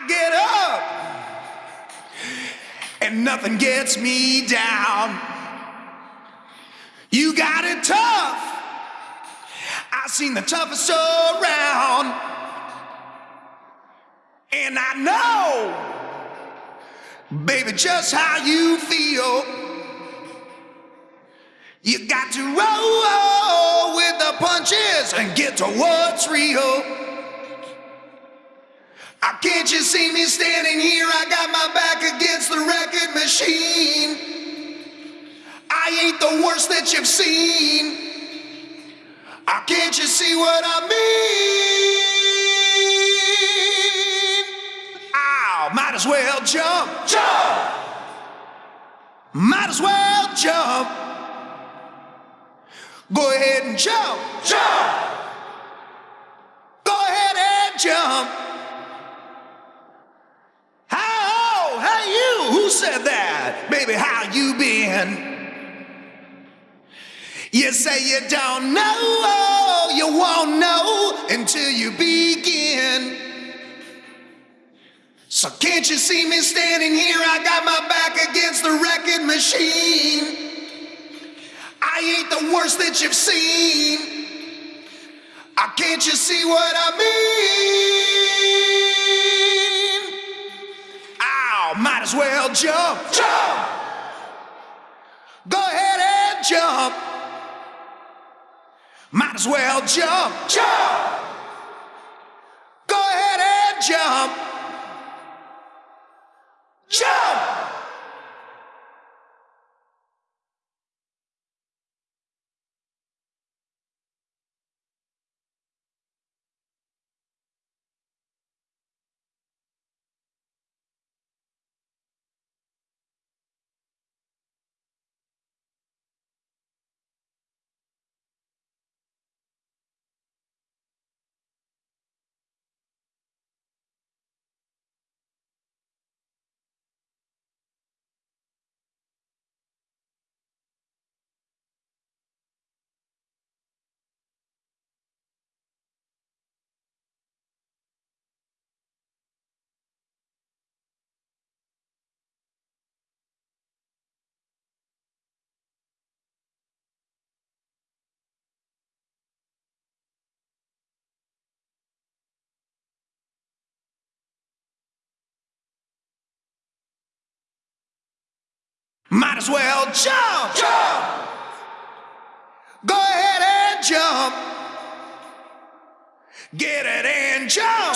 I get up and nothing gets me down. You got it tough. I've seen the toughest around. And I know, baby, just how you feel. You got to roll with the punches and get to what's real. I can't you see me standing here? I got my back against the record machine. I ain't the worst that you've seen. I can't you see what I mean? Ow, might as well jump, jump. Might as well jump. Go ahead and jump, jump. Go ahead and jump. How, hey you, who said that? Baby, how you been? You say you don't know, you won't know until you begin. So can't you see me standing here? I got my back against the record machine. I ain't the worst that you've seen. I can't you see what I mean? Well jump, jump. Go ahead and jump. Might as well jump, jump. Go ahead and. Jump. Might as well jump, jump. Go ahead and jump. Get it and jump,